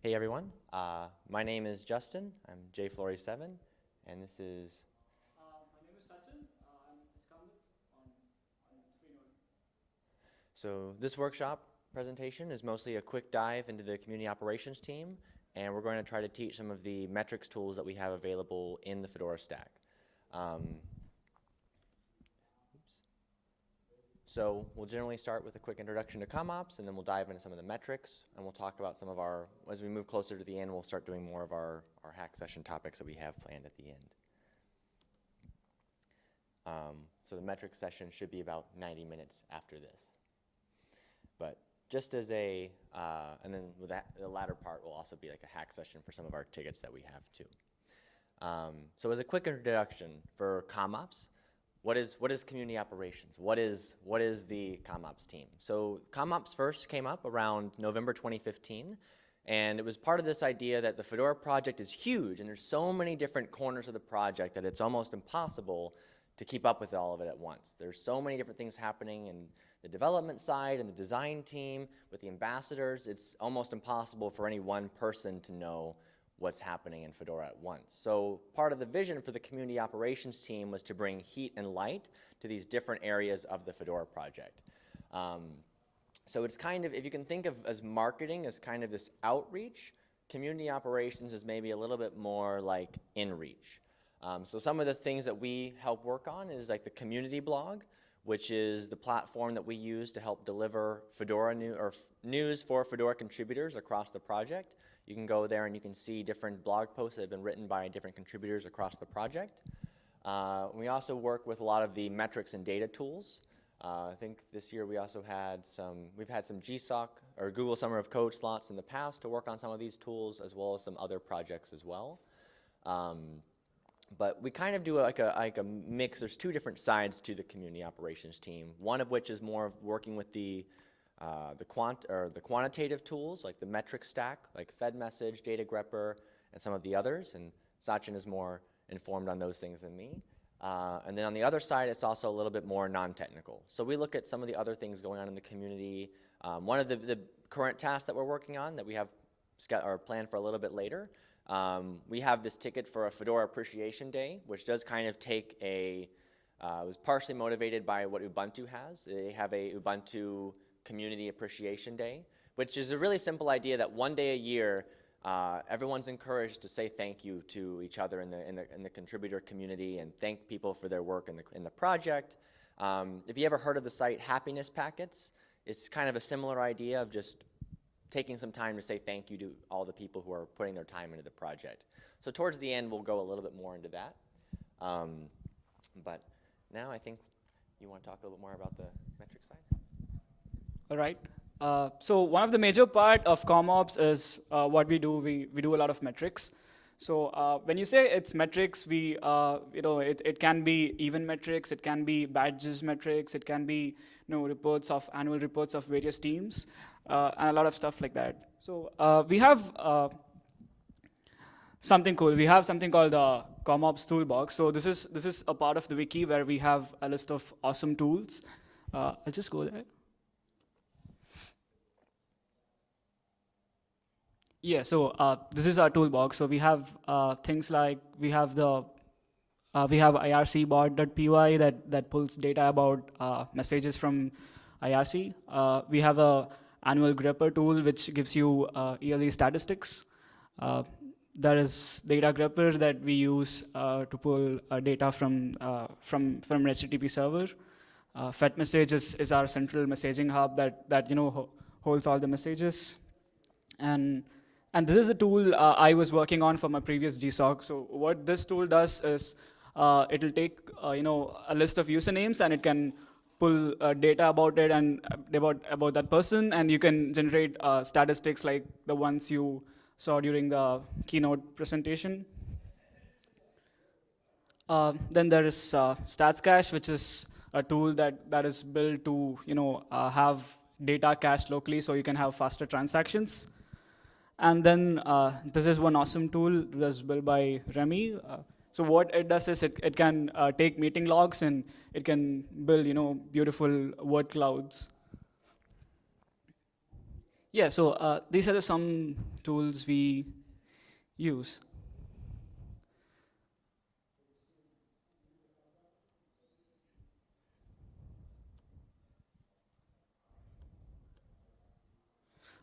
Hey everyone, uh, my name is Justin. I'm jflory7, and this is. Uh, my name is Sachin. Uh, I'm skamath on, on. So this workshop presentation is mostly a quick dive into the community operations team, and we're going to try to teach some of the metrics tools that we have available in the Fedora stack. Um, So we'll generally start with a quick introduction to CommOps, and then we'll dive into some of the metrics, and we'll talk about some of our, as we move closer to the end, we'll start doing more of our, our hack session topics that we have planned at the end. Um, so the metrics session should be about 90 minutes after this. But just as a, uh, and then with that, the latter part will also be like a hack session for some of our tickets that we have too. Um, so as a quick introduction for CommOps, what is, what is community operations? What is, what is the CommOps team? So CommOps first came up around November 2015, and it was part of this idea that the Fedora project is huge, and there's so many different corners of the project that it's almost impossible to keep up with all of it at once. There's so many different things happening in the development side and the design team with the ambassadors. It's almost impossible for any one person to know what's happening in Fedora at once. So part of the vision for the community operations team was to bring heat and light to these different areas of the Fedora project. Um, so it's kind of, if you can think of as marketing as kind of this outreach, community operations is maybe a little bit more like inreach. Um, so some of the things that we help work on is like the community blog, which is the platform that we use to help deliver Fedora new, or news for Fedora contributors across the project. You can go there and you can see different blog posts that have been written by different contributors across the project. Uh, we also work with a lot of the metrics and data tools. Uh, I think this year we also had some, we've had some GSOC or Google Summer of Code slots in the past to work on some of these tools as well as some other projects as well. Um, but we kind of do like a, like a mix. There's two different sides to the community operations team. One of which is more of working with the uh, the quant or the quantitative tools like the metric stack, like FedMessage, Data grepper, and some of the others. And Sachin is more informed on those things than me. Uh, and then on the other side, it's also a little bit more non-technical. So we look at some of the other things going on in the community. Um, one of the, the, current tasks that we're working on that we have or planned for a little bit later, um, we have this ticket for a Fedora Appreciation Day, which does kind of take a, uh, was partially motivated by what Ubuntu has. They have a Ubuntu Community Appreciation Day, which is a really simple idea that one day a year, uh, everyone's encouraged to say thank you to each other in the, in the, in the contributor community and thank people for their work in the, in the project. Um, if you ever heard of the site Happiness Packets, it's kind of a similar idea of just taking some time to say thank you to all the people who are putting their time into the project. So towards the end, we'll go a little bit more into that. Um, but now I think you want to talk a little bit more about the? All right. Uh, so one of the major part of CommOps is uh, what we do. We, we do a lot of metrics. So uh, when you say it's metrics, we, uh, you know, it, it can be even metrics, it can be badges metrics, it can be, you know, reports of annual reports of various teams, uh, and a lot of stuff like that. So uh, we have something cool. We have something called the CommOps toolbox. So this is this is a part of the wiki where we have a list of awesome tools. I'll just go there. Yeah, so uh, this is our toolbox. So we have uh, things like we have the uh, we have ircbot.py that that pulls data about uh, messages from IRC. Uh, we have a annual grepper tool which gives you uh, yearly statistics. there is data grepper that we use to pull data from from from HTTP server. Uh, FedMessage is, is our central messaging hub that that you know ho holds all the messages, and and this is a tool uh, I was working on for my previous GSOC. So what this tool does is uh, it'll take uh, you know a list of usernames and it can pull uh, data about it and about about that person, and you can generate uh, statistics like the ones you saw during the keynote presentation. Uh, then there is StatsCache, which is a tool that that is built to you know have data cached locally, so you can have faster transactions. And then uh, this is one awesome tool that was built by Remy. Uh, so what it does is it, it can uh, take meeting logs and it can build you know beautiful word clouds. Yeah, so uh, these are some tools we use.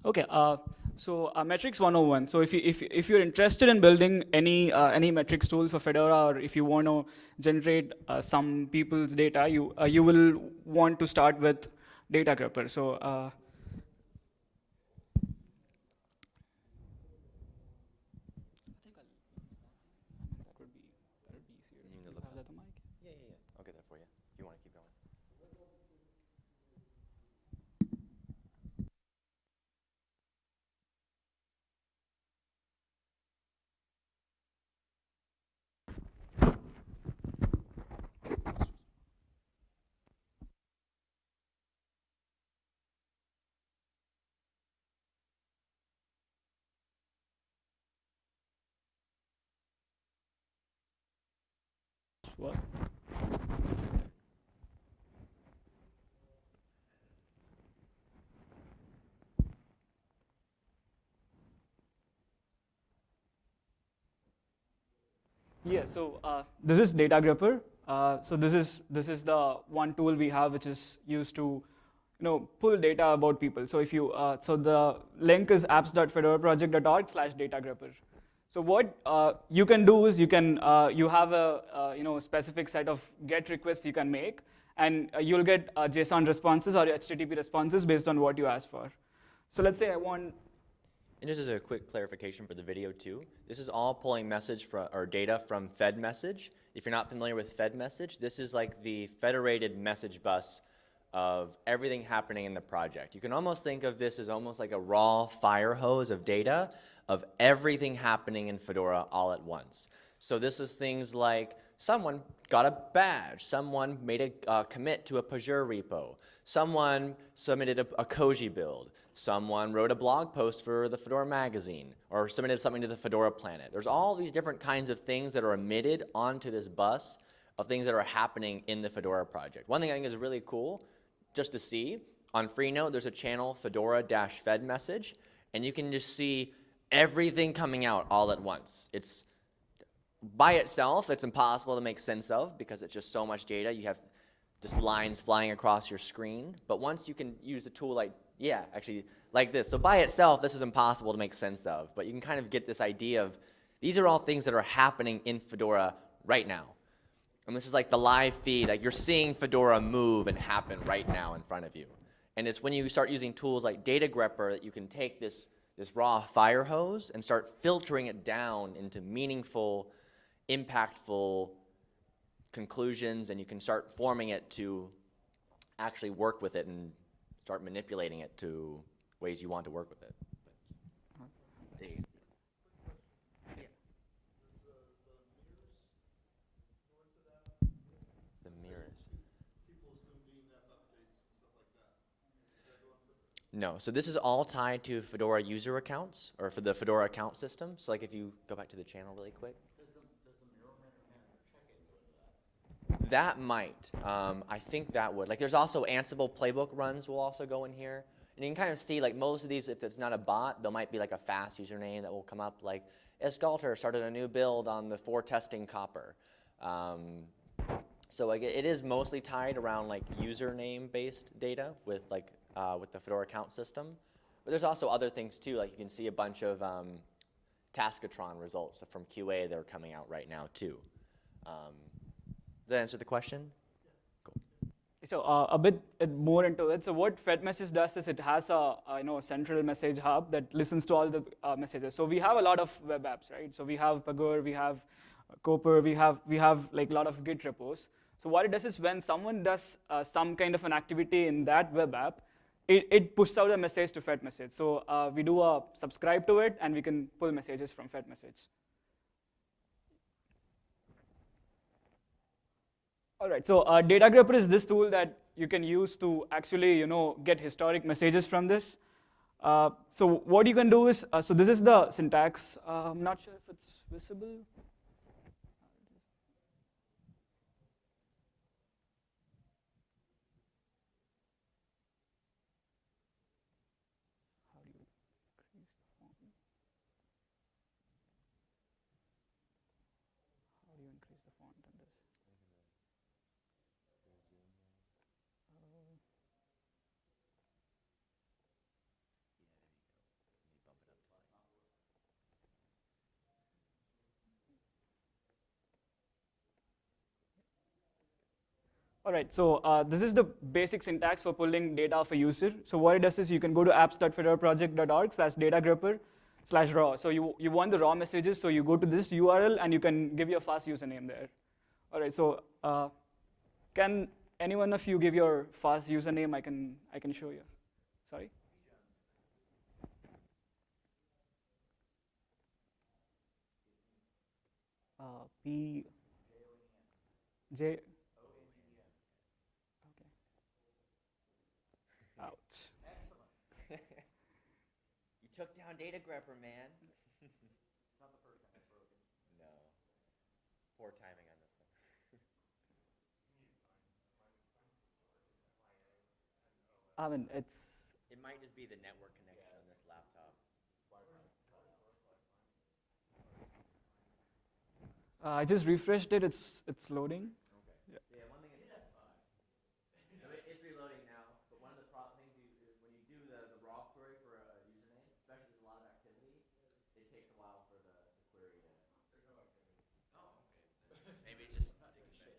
Okay, uh, so uh, metrics 101. So if you if if you're interested in building any uh, any metrics tool for Fedora, or if you want to generate uh, some people's data, you uh, you will want to start with Data Grepper. So uh, that would be that would be easier. You need if the you have laptop? that mic. Yeah, yeah, yeah. I'll get that for you if you want to keep going. What? Yeah, so uh, this is Data Grepper. Uh, so this is this is the one tool we have which is used to, you know, pull data about people. So if you uh, so the link is apps.fedoraproject.org slash datagrepper. So what uh, you can do is you can uh, you have a uh, you know specific set of GET requests you can make, and uh, you'll get uh, JSON responses or HTTP responses based on what you ask for. So let's say I want And just as a quick clarification for the video too, this is all pulling message from, or data from Fed message. If you're not familiar with Fed message, this is like the federated message bus of everything happening in the project. You can almost think of this as almost like a raw fire hose of data of everything happening in Fedora all at once. So this is things like someone got a badge, someone made a uh, commit to a Pagure repo, someone submitted a, a Koji build, someone wrote a blog post for the Fedora magazine, or submitted something to the Fedora planet. There's all these different kinds of things that are emitted onto this bus of things that are happening in the Fedora project. One thing I think is really cool, just to see, on Freenode, there's a channel, Fedora-Fed message, and you can just see everything coming out all at once. It's by itself, it's impossible to make sense of because it's just so much data. You have just lines flying across your screen. But once you can use a tool like, yeah, actually like this. So by itself, this is impossible to make sense of. But you can kind of get this idea of these are all things that are happening in Fedora right now. And this is like the live feed. Like you're seeing Fedora move and happen right now in front of you. And it's when you start using tools like Data Grepper that you can take this, this raw fire hose and start filtering it down into meaningful, impactful conclusions, and you can start forming it to actually work with it and start manipulating it to ways you want to work with it. There you go. The mirrors. No, so this is all tied to Fedora user accounts, or for the Fedora account system. So like if you go back to the channel really quick. That might. Um, I think that would. Like there's also Ansible playbook runs will also go in here. And you can kind of see like most of these, if it's not a bot, there might be like a fast username that will come up like Esgalter started a new build on the for testing Copr. Um, so like, it is mostly tied around like username based data with like uh, with the Fedora account system. But there's also other things too, like you can see a bunch of um, Taskotron results from QA that are coming out right now too. Um, does that answer the question? So uh, a bit uh, more into it. So what Fed Message does is it has a, a you know central message hub that listens to all the uh, messages. So we have a lot of web apps, right? So we have Pagure, we have Copr, we have we have like a lot of Git repos. So what it does is when someone does uh, some kind of an activity in that web app, it, it pushes out a message to Fed Message. So uh, we do a subscribe to it, and we can pull messages from Fed Message. All right, so uh, Data Grepper is this tool that you can use to actually, you know, get historic messages from this. Uh, so what you can do is, uh, so this is the syntax. Uh, I'm not sure if it's visible. All right, so uh, this is the basic syntax for pulling data of a user. So what it does is you can go to apps.fedoraproject.org slash datagrepper slash raw. So you, you want the raw messages, so you go to this URL and you can give your fast username there. All right, so uh, can any one of you give your fast username? I can, I can show you. Sorry? Uh, P J. Okay. Ouch. You took down Data Grepper, man. Not the first time it's broken. No. Poor timing on this one. I mean, it's It might just be the network connection on this laptop. uh, I just refreshed it. It's it's loading. Yeah, one thing is, No, it- it's reloading now, but one of the pro- things you, is when you do the, the raw query for a username, especially if there's a lot of activity, it takes a while for the, the query to. There's no activity. Oh, okay. Maybe it's just taking a shit.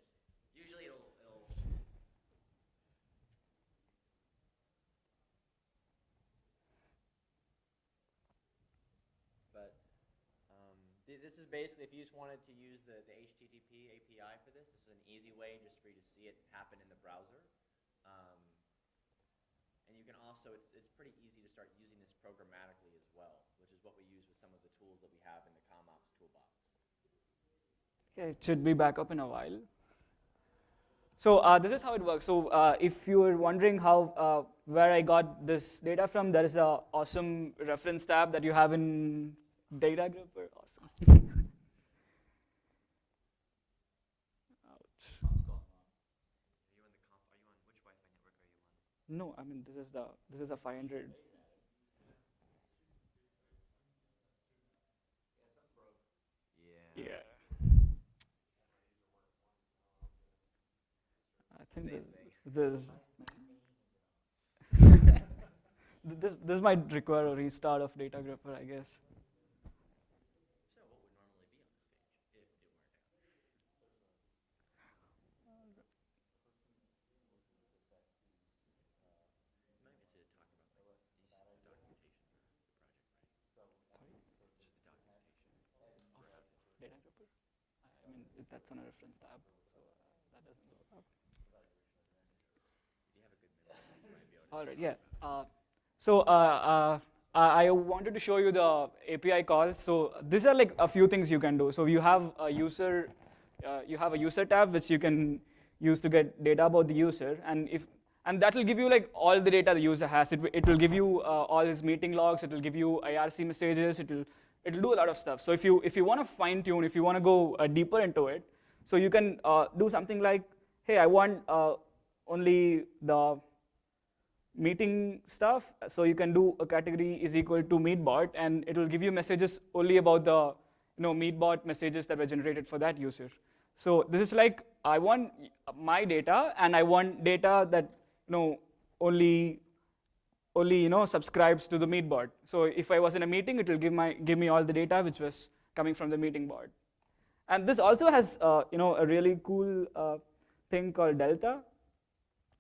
Usually it'll, it'll. But, um, th- this is basically, if you just wanted to use the, the HTTP API for this, this is an easy way just for you to see it happen in the browser. Um, and you can also, it's, it's pretty easy to start using this programmatically as well, which is what we use with some of the tools that we have in the CommOps toolbox. Okay, it should be back up in a while. So uh, this is how it works. So uh, if you were wondering how uh, where I got this data from, there is a awesome reference tab that you have in Data Grepper. Awesome. Ouch. Are you on the comp, are you on, which Wi-Fi network are you on? No, I mean this is the this is a 500. Yeah. Yeah. I think Same this, this this this might require a restart of Data Grepper, I guess. So what would normally be on this page if it weren't out? You might get to talk about like these, the documentation of the project, right? Just the documentation. Data Grepper? I mean, if that's on a reference tab, so uh, that doesn't go up. All right, yeah. Uh, so uh, I wanted to show you the API calls. So these are like a few things you can do. So you have a user, you have a user tab which you can use to get data about the user, and if and that will give you like all the data the user has. It, it will give you uh, all his meeting logs. It will give you IRC messages. It will it will do a lot of stuff. So if you if you want to fine tune, if you want to go uh, deeper into it, so you can uh, do something like, hey, I want uh, only the meeting stuff. So you can do a category is equal to meetbot, and it will give you messages only about the you know meetbot messages that were generated for that user. So this is like I want my data, and I want data that you know only only you know subscribes to the meetbot. So if I was in a meeting, it will give my give me all the data which was coming from the meeting bot. And this also has uh, you know a really cool uh, thing called delta.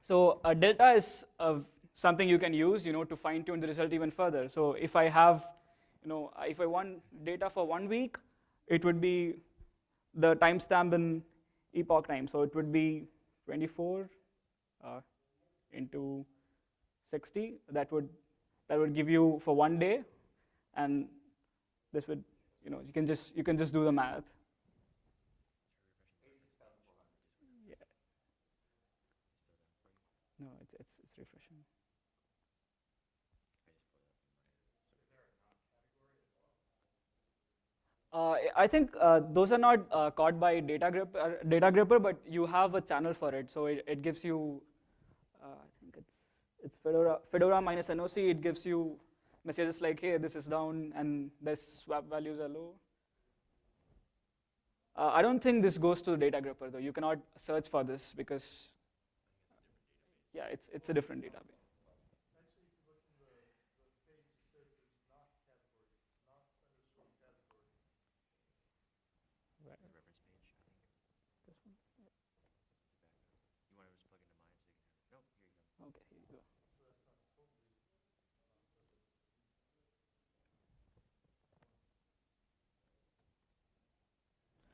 So uh, delta is uh, something you can use, you know, to fine tune the result even further. So if I have, you know, if I want data for one week, it would be the timestamp in epoch time. So it would be 24 uh, into 60. That would that would give you for one day, and this would, you know, you can just you can just do the math. Yeah. No, it's it's it's refreshing. Uh, I think uh, those are not uh, caught by data grepper, data grepper, but you have a channel for it. So it, it gives you, uh, I think it's it's Fedora Fedora minus NOC. It gives you messages like, hey, this is down and this swap values are low. Uh, I don't think this goes to the data grepper though. You cannot search for this because, yeah, it's it's a different database. Reference page, I think. This one? You want to Okay, here you go.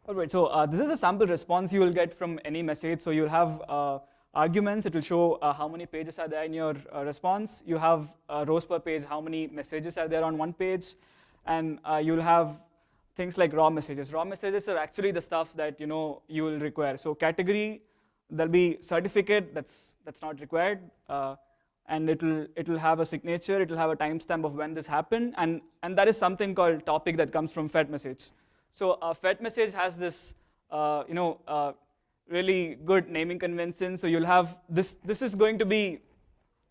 All right, so uh, this is a sample response you will get from any message. So you'll have uh, arguments. It will show uh, how many pages are there in your uh, response. You have uh, rows per page, how many messages are there on one page, and uh, you'll have things like raw messages. Raw messages are actually the stuff that you know you will require. So category, there'll be certificate that's that's not required, and it'll it'll have a signature. It'll have a timestamp of when this happened, and and that is something called topic that comes from Fed message. So a Fed message has this, uh, you know, uh, really good naming convention. So you'll have this. This is going to be,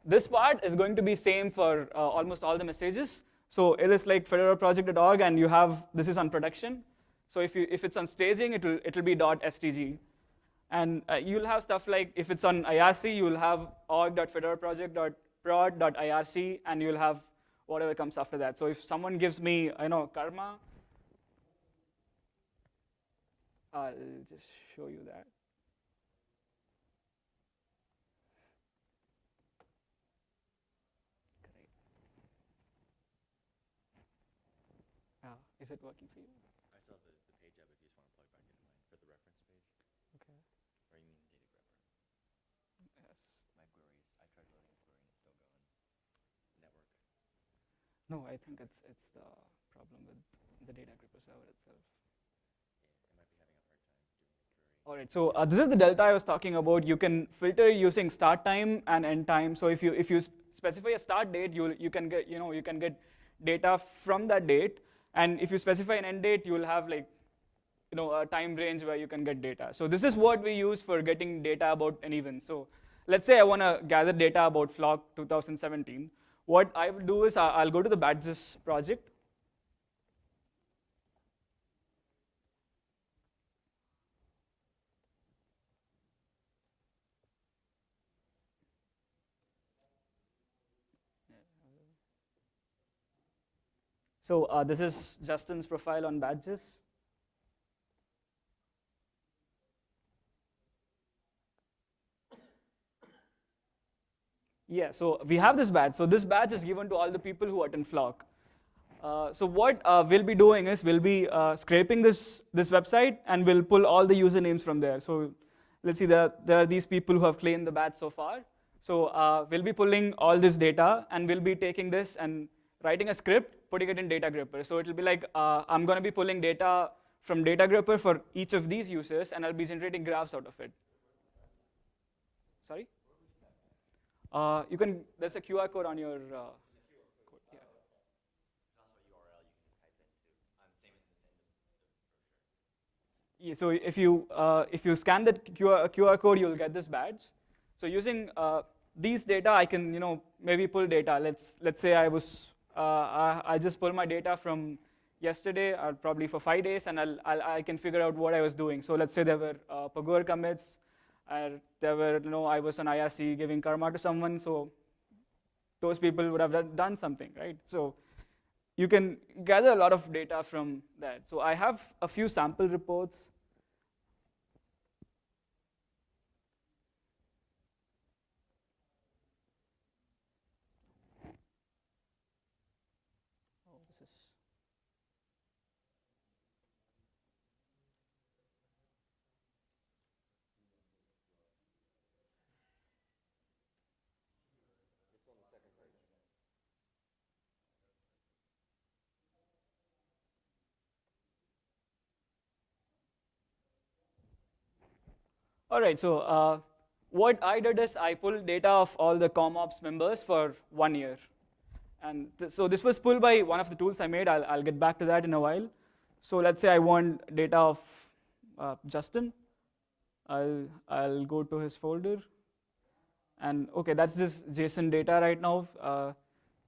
this part is going to be same for uh, almost all the messages. So it is like fedoraproject.org, and you have this is on production. So if you if it's on staging, it will it will be .stg, and uh, you'll have stuff like if it's on IRC, you will have org.fedoraproject.prod.irc, and you'll have whatever comes after that. So if someone gives me, you know, karma, I'll just show you that. Great. Uh, is it working for you? I still have the, the page up if you just want to plug back into mine for the reference page. Okay. Or you mean the data grepper? Yes. My queries, I tried loading a query and it's still going. Network. No, I think it's it's the problem with the data grepper server itself. Yeah, it might be having a hard time doing a query. All right, so uh, this is the delta I was talking about. You can filter using start time and end time. So if you if you specify a start date, you you can get you know you can get data from that date, and if you specify an end date, you will have like you know a time range where you can get data. So this is what we use for getting data about an event. So let's say I want to gather data about Flock 2017. What I will do is I'll go to the badges project. So uh, this is Justin's profile on badges. Yeah, so we have this badge. So this badge is given to all the people who attend Flock. Uh, so what uh, we'll be doing is we'll be uh, scraping this, this website and we'll pull all the usernames from there. So let's see, there, there are these people who have claimed the badge so far. So uh, we'll be pulling all this data and we'll be taking this and writing a script, putting it in Data Grepper. So it'll be like, uh, I'm gonna be pulling data from Data Grepper for each of these users and I'll be generating graphs out of it. Sorry? Uh, you can, there's a QR code on your, uh, yeah. So if you uh, if you scan that QR, QR code, you'll get this badge. So using uh, these data, I can you know maybe pull data. Let's let's say I was uh, I, I just pull my data from yesterday, or probably for five days, and I'll, I'll I can figure out what I was doing. So let's say there were uh, Pagure commits, there were you know I was on IRC giving karma to someone. So those people would have done something, right? So you can gather a lot of data from that. So I have a few sample reports. All right, so uh, what I did is I pulled data of all the CommOps members for one year. And th- so this was pulled by one of the tools I made. I'll, I'll get back to that in a while. So let's say I want data of uh, Justin. I'll, I'll go to his folder. And okay, that's just JSON data right now. Uh,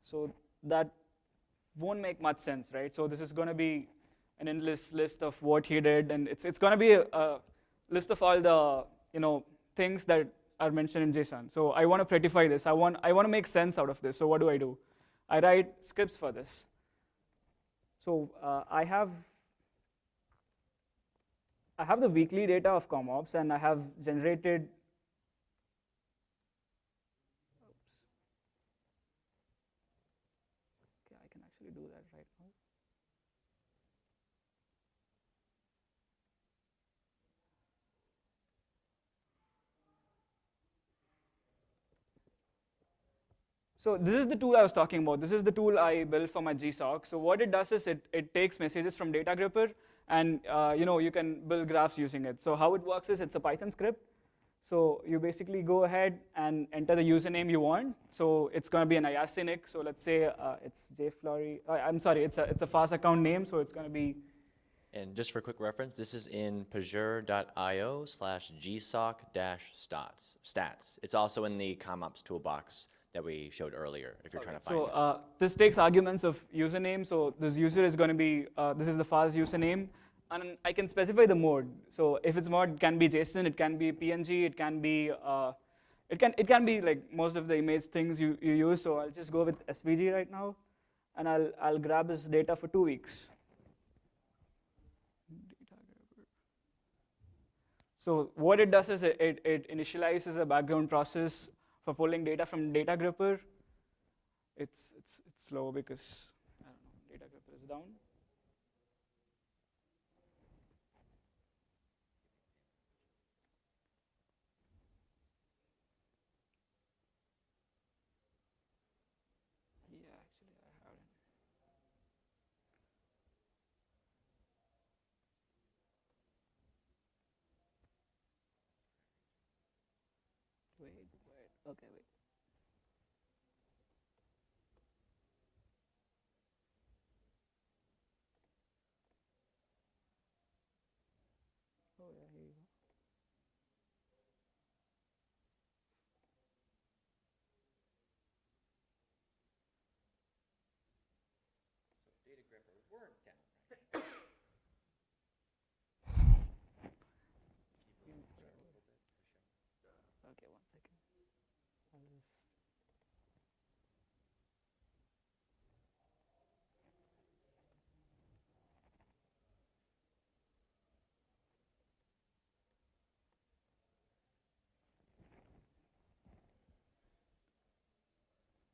so that won't make much sense, right? So this is going to be an endless list of what he did, and it's, it's going to be a, a list of all the you know things that are mentioned in JSON. So I want to prettify this. I want I want to make sense out of this. So what do I do? I write scripts for this. So uh, I have I have the weekly data of CommOps, and I have generated. right now. So this is the tool I was talking about. This is the tool I built for my GSOC. So what it does is it, it takes messages from Data Grepper, and uh, you know you can build graphs using it. So how it works is it's a Python script. So you basically go ahead and enter the username you want. So it's going to be an IRC So let's say uh, it's jflory. Uh, I'm sorry, it's a it's a fast account name. So it's going to be. And just for quick reference, this is in pagure.io slash gsoc dash stats. Stats. It's also in the CommOps toolbox that we showed earlier, if you're trying to find So this. uh, this takes arguments of username. So this user is going to be, uh, this is the fast username. And I can specify the mode. So if it's mode, it can be JSON, it can be PNG, it can be, uh, it can it can be like most of the image things you, you use. So I'll just go with SVG right now, and I'll I'll grab this data for two weeks. So what it does is it, it, it initializes a background process for pulling data from data grepper, it's, it's, it's slow because I don't know, data grepper is down. Yeah, actually I haven't. Wait, wait, okay, wait. Oh yeah, here you go. Okay, one second. I'll just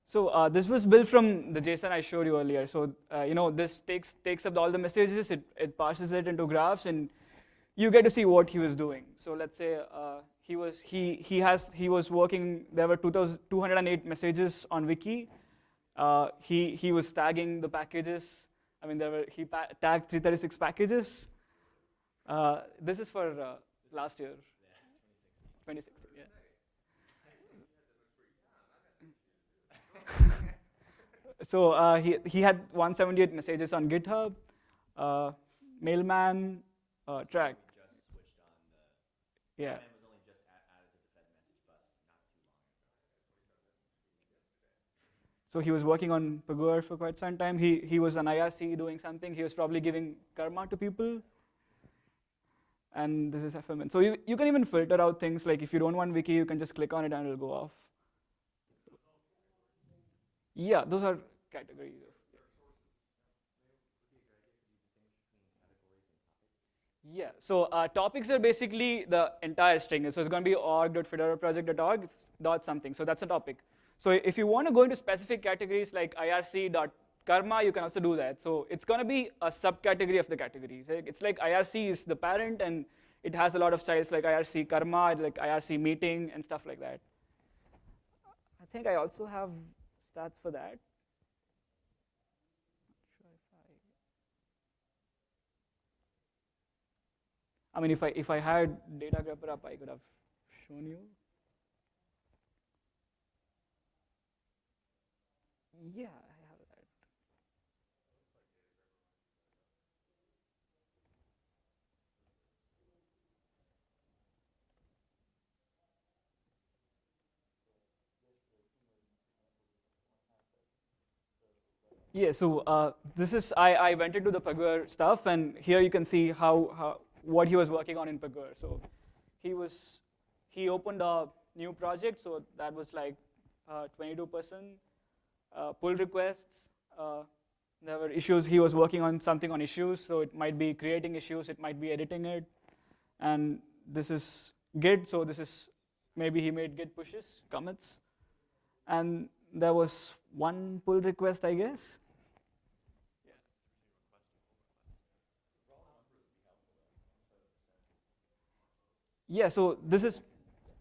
So uh, this was built from the JSON I showed you earlier. So uh, you know this takes takes up all the messages, it, it parses it into graphs, and you get to see what he was doing. So let's say uh, he was he he has he was working. There were 208 messages on Wiki. Uh, he he was tagging the packages. I mean, there were he tagged 336 packages. Uh, this is for uh, last year, 2016. Yeah. So uh, he, he had 178 messages on GitHub, uh, mailman, uh, Trac. Yeah. So he was working on Pagure for quite some time. He, he was an IRC doing something. He was probably giving karma to people. And this is FMN. So you, you can even filter out things like if you don't want wiki, you can just click on it and it'll go off. Yeah, those are categories. Yeah, so uh, topics are basically the entire string. So it's going to be org.fedoraproject.org dot something. So that's a topic. So if you want to go into specific categories like irc.karma, you can also do that. So it's going to be a subcategory of the categories. It's like IRC is the parent, and it has a lot of childs like IRC karma, like IRC meeting, and stuff like that. I think I also have stats for that. I mean, if I if I had data grepper up, I could have shown you. Yeah, I have that. Yeah, so uh, this is, I, I went into the Pagure stuff, and here you can see how, how what he was working on in Pagure. So he was, he opened a new project, so that was like 22% uh, uh, pull requests. Uh, there were issues, he was working on something on issues, so it might be creating issues, it might be editing it. And this is Git, so this is, maybe he made Git pushes, commits. And there was one pull request, I guess. Yeah, so this is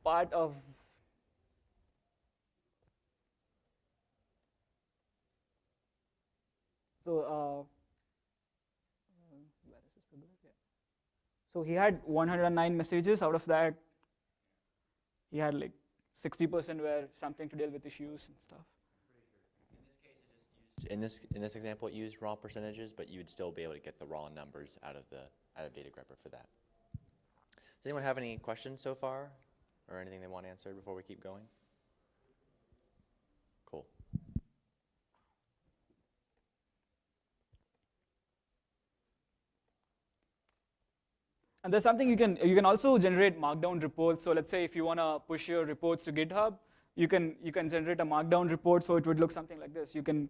part of So uh, So he had 109 messages. Out of that, he had like 60% were something to deal with issues and stuff. In this, in this example, it used raw percentages, but you would still be able to get the raw numbers out of the, out of data grepper for that. Does anyone have any questions so far? Or anything they want answered before we keep going? Cool. And there's something you can you can also generate markdown reports. So let's say if you want to push your reports to GitHub, you can you can generate a markdown report. So it would look something like this. You can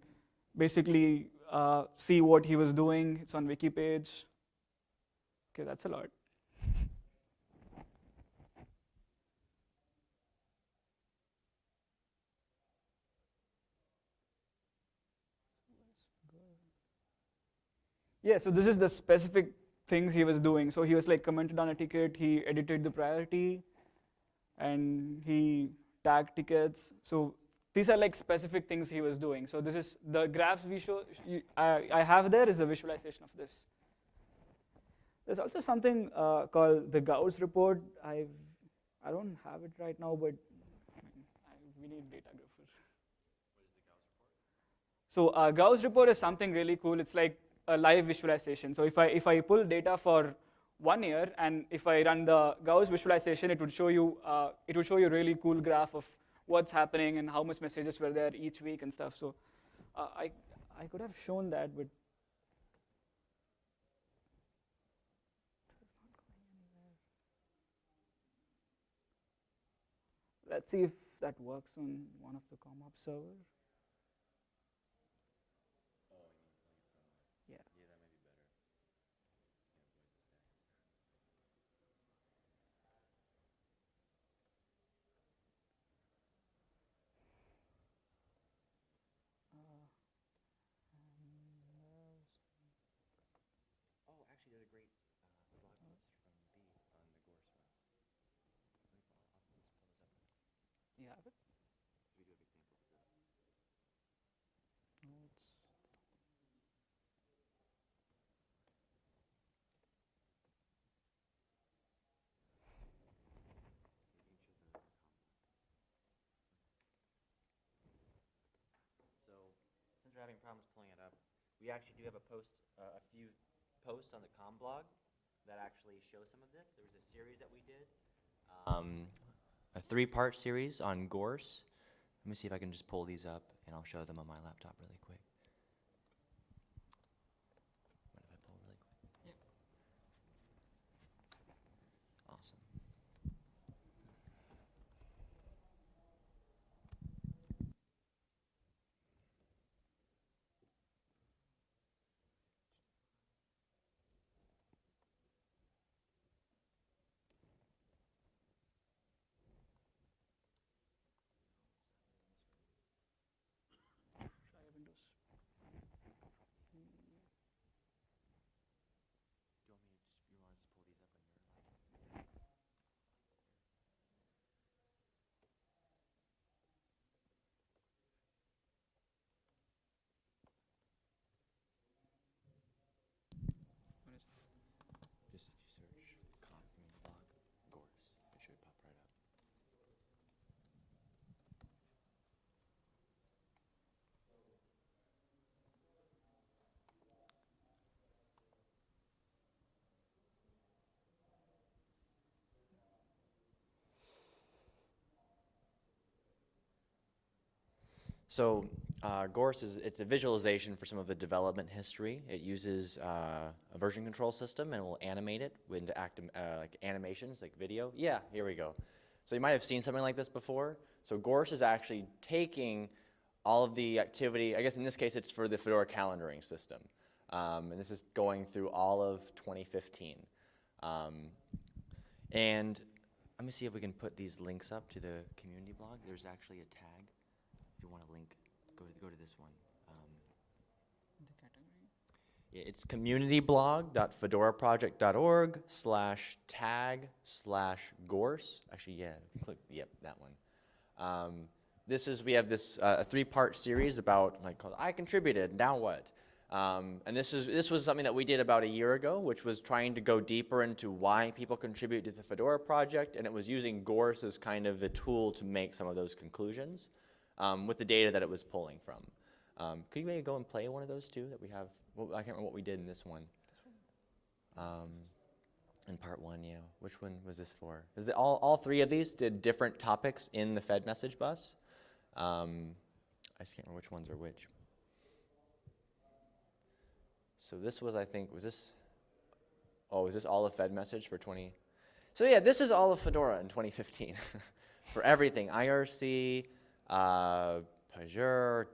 basically uh, see what he was doing. It's on wiki page. Okay, that's a lot. Yeah, so this is the specific things he was doing. So he was like commented on a ticket, he edited the priority, and he tagged tickets. So these are like specific things he was doing. So this is the graphs we show, you, I, I have there is a visualization of this. There's also something uh, called the Gource report. I've, I don't have it right now, but we need data grepper. So uh, Gource report is something really cool. It's like a live visualization. So if I, if I pull data for one year and if I run the Gource visualization, it would show you, uh, it would show you a really cool graph of what's happening and how much messages were there each week and stuff. So uh, I, I could have shown that, but let's see if that works on one of the CommOps server. Yeah. Oh, actually, there's a great uh, blog post from B on the Gource runs. You have it? We do have examples of this. Notes. So, since we're having problems pulling it up, we actually do have a post, uh, a few posts on the com blog that actually show some of this. There was a series that we did, um, a three-part series on Gource. Let me see if I can just pull these up, and I'll show them on my laptop really quick. Mind if I pull really quick? Awesome. Try Windows. Do you want me to just, you want to just pull these up on your? Just if you search com community blog, Gource, it should pop right up. So uh, Gource is it's a visualization for some of the development history. It uses uh, a version control system and will animate it into actim- uh, like animations, like video. Yeah, here we go. So you might have seen something like this before. So Gource is actually taking all of the activity. I guess in this case, it's for the Fedora calendaring system, um, and this is going through all of 2015. Um, and let me see if we can put these links up to the community blog. There's actually a tag. If you want to link, go to, go to this one. Um, The category. Yeah, It's communityblog.fedoraproject.org slash tag slash gource. Actually, yeah, click, yep, that one. Um, this is, we have this, uh, a three-part series about, like, called I Contributed, Now What? Um, and this is, this was something that we did about a year ago, which was trying to go deeper into why people contribute to the Fedora project, and it was using Gource as kind of the tool to make some of those conclusions um, with the data that it was pulling from. Um, could you maybe go and play one of those two that we have? Well, I can't remember what we did in this one. Um, in part one, yeah. Which one was this for? Is that all, all three of these did different topics in the Fed message bus? Um, I just can't remember which ones are which. So this was, I think, was this, oh, is this all of Fed message for 20? So yeah, this is all of Fedora in 2015 for everything, IRC, uh,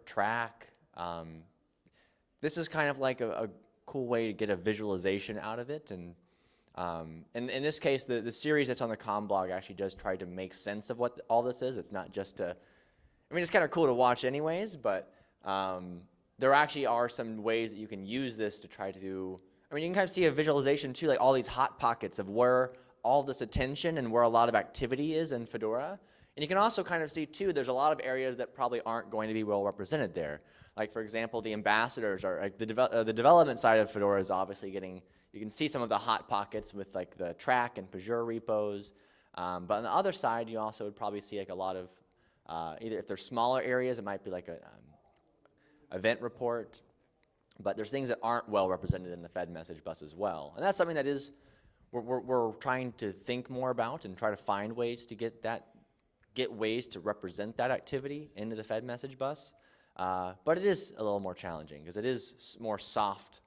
Trac. Um, this is kind of like a, a, cool way to get a visualization out of it. And um, in, in this case, the, the series that's on the com blog actually does try to make sense of what all this is. It's not just a, I mean, it's kind of cool to watch anyways, but um, there actually are some ways that you can use this to try to do, I mean, you can kind of see a visualization too, like all these hot pockets of where all this attention and where a lot of activity is in Fedora. And you can also kind of see too, there's a lot of areas that probably aren't going to be well represented there. Like for example, the ambassadors are, like the, deve uh, the development side of Fedora is obviously getting, you can see some of the hot pockets with like the Trac and Pagure repos. Um, but on the other side, you also would probably see like a lot of, uh, either if they're smaller areas, it might be like a um, event report. But there's things that aren't well represented in the Fed message bus as well. And that's something that is, we're, we're, we're trying to think more about and try to find ways to get that get ways to represent that activity into the Fed message bus. Uh, but it is a little more challenging because it is more soft,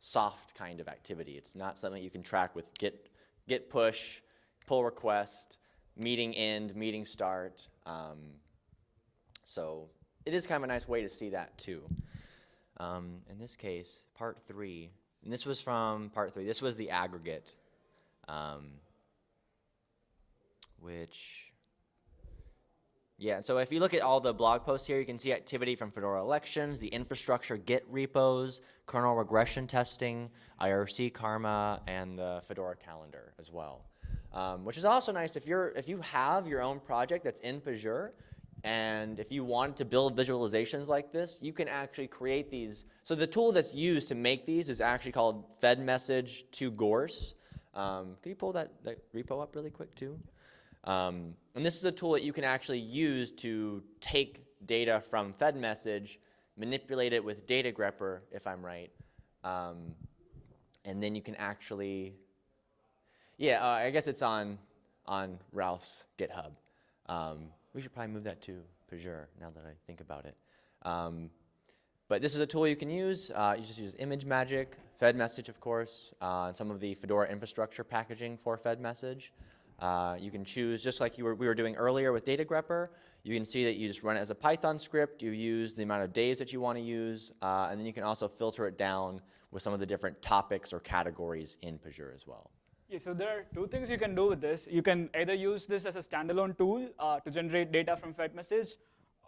soft kind of activity. It's not something you can track with git, git push, pull request, meeting end, meeting start. Um, so it is kind of a nice way to see that too. Um, in this case, part three, and this was from part three, this was the aggregate, um, which yeah, so if you look at all the blog posts here, you can see activity from Fedora Elections, the infrastructure Git repos, kernel regression testing, IRC Karma, and the Fedora calendar as well. Um, which is also nice if you're if you have your own project that's in Pagure, and if you want to build visualizations like this, you can actually create these. So the tool that's used to make these is actually called Fed Message to Gource. Um, can you pull that, that repo up really quick too? Um, and this is a tool that you can actually use to take data from FedMessage, manipulate it with data grepper, if I'm right, um, and then you can actually, yeah, uh, I guess it's on, on Ralph's GitHub. Um, we should probably move that to Pagure now that I think about it. Um, but this is a tool you can use. Uh, you just use ImageMagick, FedMessage, of course, uh, and some of the Fedora infrastructure packaging for FedMessage. Uh, you can choose, just like were, we were doing earlier with data grepper, you can see that you just run it as a Python script, you use the amount of days that you want to use, uh, and then you can also filter it down with some of the different topics or categories in Pagure as well. Yeah, so there are two things you can do with this. You can either use this as a standalone tool uh, to generate data from FedMessage,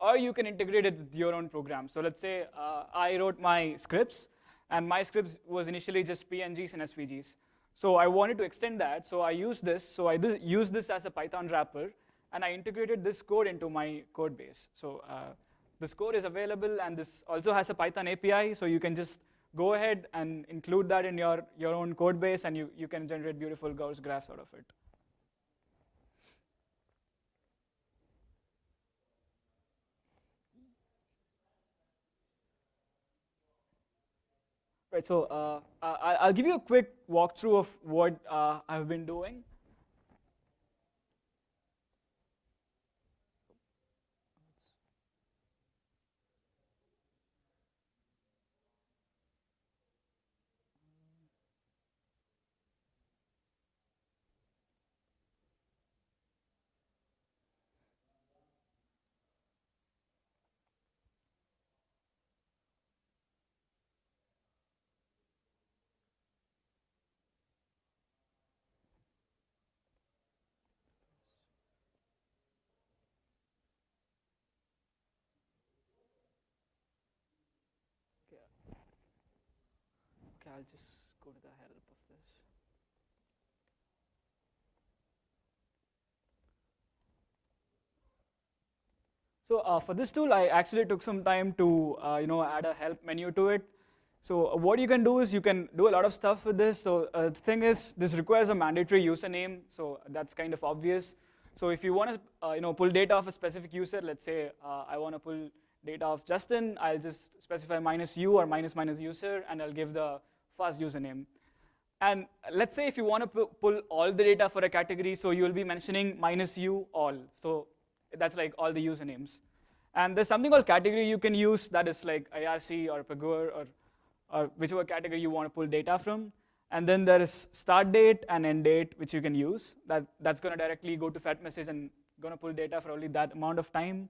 or you can integrate it with your own program. So let's say uh, I wrote my scripts, and my scripts was initially just PNGs and SVGs. So I wanted to extend that, so I used this. So I used this as a Python wrapper, and I integrated this code into my code base. So uh, this code is available, and this also has a Python API, so you can just go ahead and include that in your, your own code base, and you, you can generate beautiful Gource graphs out of it. Right, so uh, I, will give you a quick walkthrough of what uh, I've been doing. I'll just go to the help of this. So uh, for this tool, I actually took some time to uh, you know add a help menu to it. So uh, what you can do is you can do a lot of stuff with this. So uh, the thing is, this requires a mandatory username, so that's kind of obvious. So if you want to uh, you know pull data of a specific user, let's say uh, I want to pull data of Justin, I'll just specify minus u or minus minus user, and I'll give the first username. And let's say if you want to pull all the data for a category, so you'll be mentioning minus u all. So that's like all the usernames. And there's something called category you can use that is like IRC or Pagure or, or whichever category you want to pull data from. And then there is start date and end date, which you can use. That, that's going to directly go to FedMessage and going to pull data for only that amount of time.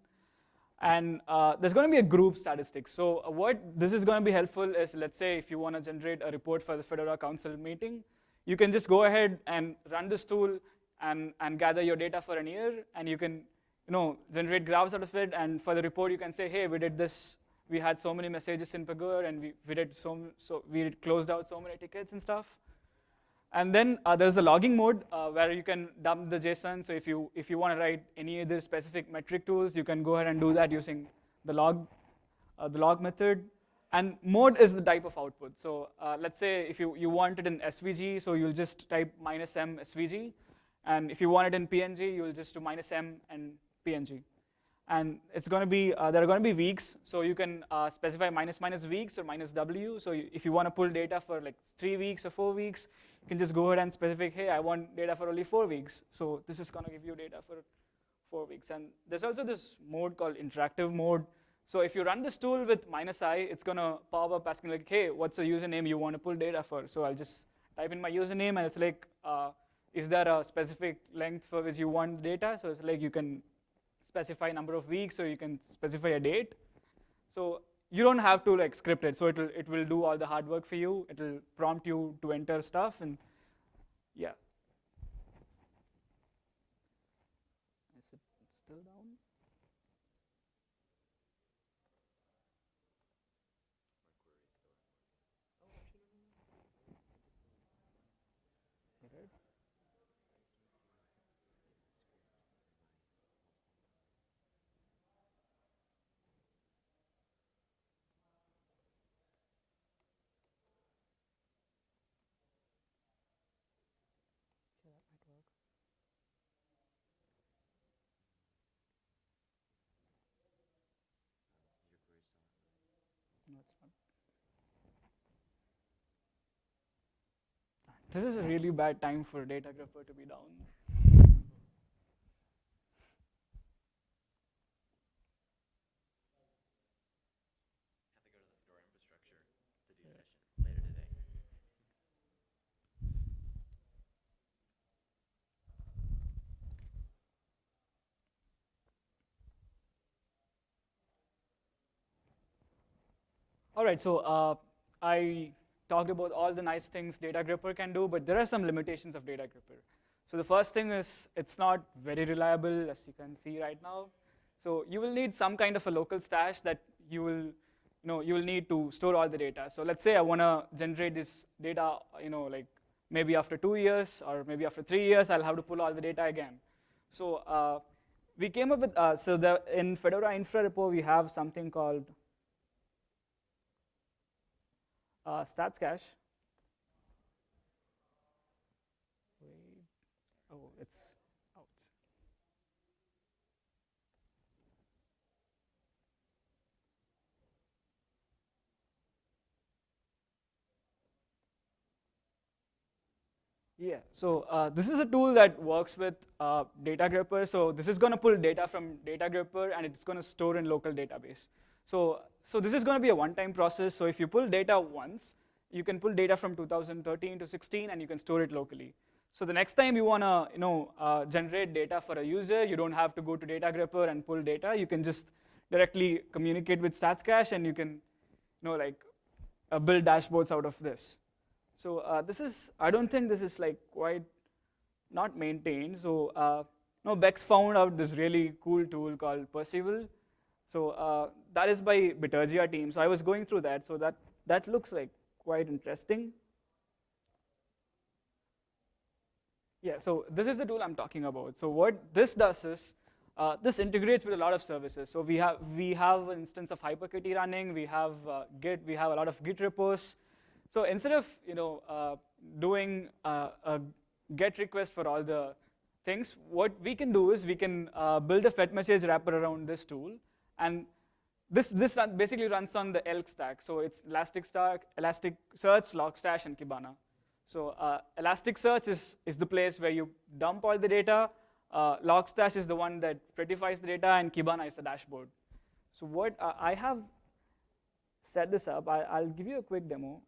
And uh, there's going to be a group statistic. So uh, what this is going to be helpful is, let's say if you want to generate a report for the Fedora Council meeting, you can just go ahead and run this tool and, and gather your data for a year, and you can you know, generate graphs out of it. And for the report, you can say, hey, we did this. We had so many messages in Pagure, and we, we did so, so we closed out so many tickets and stuff. And then uh, there's a logging mode uh, where you can dump the JSON. So if you if you want to write any other specific metric tools, you can go ahead and do that using the log uh, the log method. And mode is the type of output. So uh, let's say if you, you want it in SVG, so you'll just type minus m SVG. And if you want it in PNG, you'll just do minus m and PNG. And it's going to be, uh, there are going to be weeks, so you can uh, specify minus minus weeks or minus W. So if you want to pull data for like three weeks or four weeks, you can just go ahead and specify, hey, I want data for only four weeks. So this is going to give you data for four weeks. And there's also this mode called interactive mode. So if you run this tool with minus i, it's going to pop up asking like, hey, what's a username you want to pull data for? So I'll just type in my username, and it's like, uh, is there a specific length for which you want data? So it's like you can specify number of weeks, or you can specify a date. So you don't have to like script it. So it will it will do all the hard work for you. It will prompt you to enter stuff, and yeah. Is it still down? No, it's not. This is a really bad time for data Datagrepper to be down. All right, so uh, I talked about all the nice things Datagrepper can do, but there are some limitations of Datagrepper. So the first thing is it's not very reliable, as you can see right now. So you will need some kind of a local stash that you will, you know, you will need to store all the data. So let's say I want to generate this data, you know, like maybe after two years or maybe after three years, I'll have to pull all the data again. So uh, we came up with, uh, so the, in Fedora Infra Repo, we have something called uh, stats cache. Oh, it's out. Yeah, so uh, this is a tool that works with uh, Datagrepper. So this is going to pull data from Datagrepper, and it's going to store in local database. So, so this is going to be a one-time process. So if you pull data once, you can pull data from 2013 to 16, and you can store it locally. So the next time you want to you know, uh, generate data for a user, you don't have to go to Datagrepper and pull data. You can just directly communicate with StatsCache, and you can you know, like, uh, build dashboards out of this. So uh, this is, I don't think this is like quite not maintained. So uh, know, Bex found out this really cool tool called Perceval. So uh, that is by Bitergia team. So I was going through that. So that, that looks like quite interesting. Yeah, so this is the tool I'm talking about. So what this does is, uh, this integrates with a lot of services. So we have, we have an instance of HyperKitty running, we have uh, Git, we have a lot of Git repos. So instead of you know, uh, doing uh, a GET request for all the things, what we can do is we can uh, build a FedMessage wrapper around this tool. And this, this run, basically runs on the ELK stack. So it's Elasticsearch, Elasticsearch, Logstash, and Kibana. So uh, Elasticsearch is, is the place where you dump all the data. Uh, Logstash is the one that prettifies the data, and Kibana is the dashboard. So what uh, I have set this up, I, I'll give you a quick demo.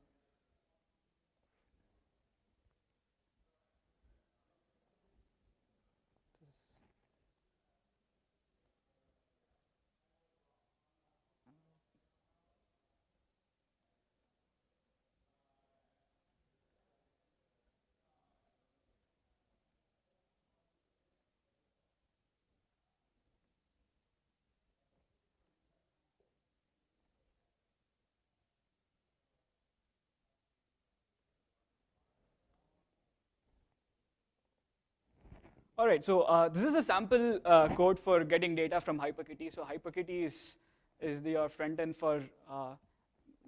All right, so uh, this is a sample uh, code for getting data from HyperKitty. So HyperKitty is, is the, your front end for uh,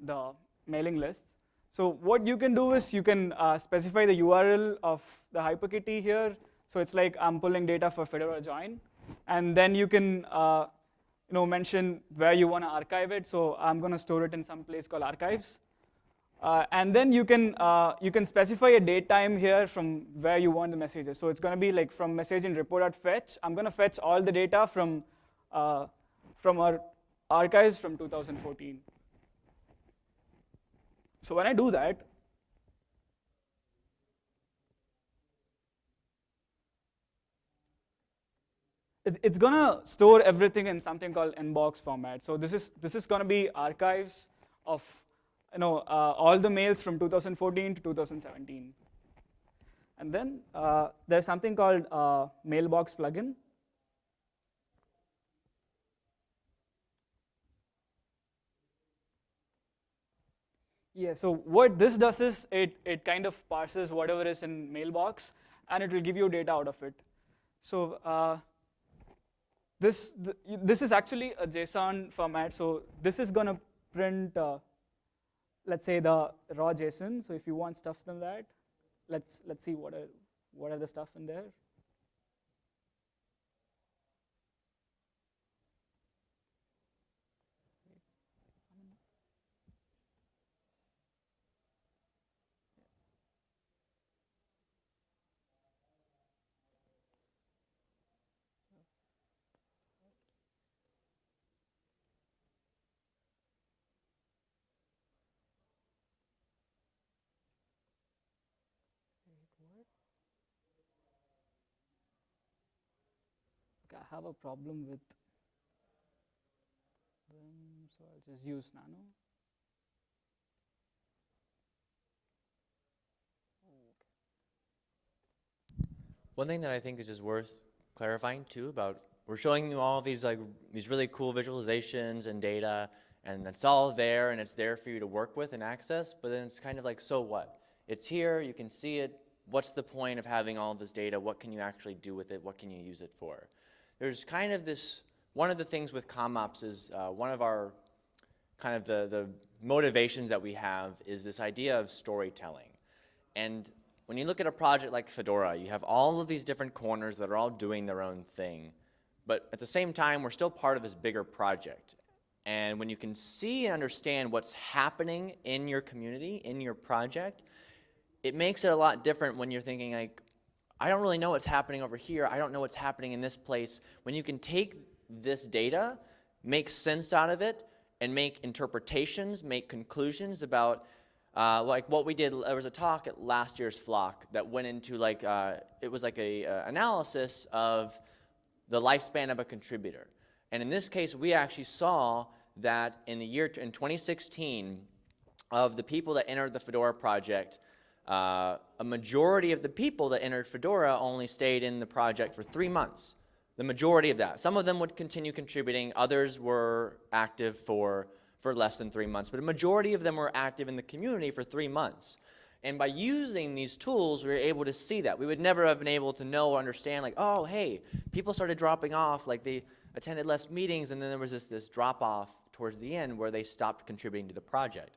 the mailing lists. So what you can do is you can uh, specify the URL of the HyperKitty here. So it's like I'm pulling data for Fedora join. And then you can uh, you know, mention where you want to archive it. So I'm going to store it in some place called archives. Uh, and then you can, uh, you can specify a date time here from where you want the messages. So it's going to be like from message in repo.fetch. I'm going to fetch all the data from, uh, from our archives from 2014. So when I do that, it's, it's going to store everything in something called mbox format. So this is, this is going to be archives of you know, uh, all the mails from 2014 to 2017. And then uh, there's something called uh, mailbox plugin. Yeah, so what this does is it, it kind of parses whatever is in mailbox and it will give you data out of it. So uh, this, th this is actually a JSON format. So this is going to print uh, let's say the raw JSON. So if you want stuff from that, let's let's see what are what are the stuff in there. Have a problem with them, so I'll just use nano. One thing that I think is just worth clarifying too about we're showing you all these like these really cool visualizations and data and it's all there and it's there for you to work with and access but then it's kind of like so what? It's here you can see it. What's the point of having all this data? What can you actually do with it? What can you use it for there's kind of this, one of the things with CommOps is uh, one of our kind of the, the motivations that we have is this idea of storytelling. And when you look at a project like Fedora, you have all of these different corners that are all doing their own thing. But at the same time, we're still part of this bigger project. And when you can see and understand what's happening in your community, in your project, it makes it a lot different when you're thinking like, I don't really know what's happening over here. I don't know what's happening in this place. When you can take this data, make sense out of it, and make interpretations, make conclusions about uh, like what we did, there was a talk at last year's Flock that went into like, uh, it was like a uh, analysis of the lifespan of a contributor. And in this case, we actually saw that in the year, in 2016, of the people that entered the Fedora project, uh, a majority of the people that entered Fedora only stayed in the project for three months. The majority of that. Some of them would continue contributing. Others were active for for less than three months, but a majority of them were active in the community for three months. And by using these tools, we were able to see that. We would never have been able to know or understand, like, oh, hey, people started dropping off, like they attended less meetings, and then there was this, this drop off towards the end where they stopped contributing to the project.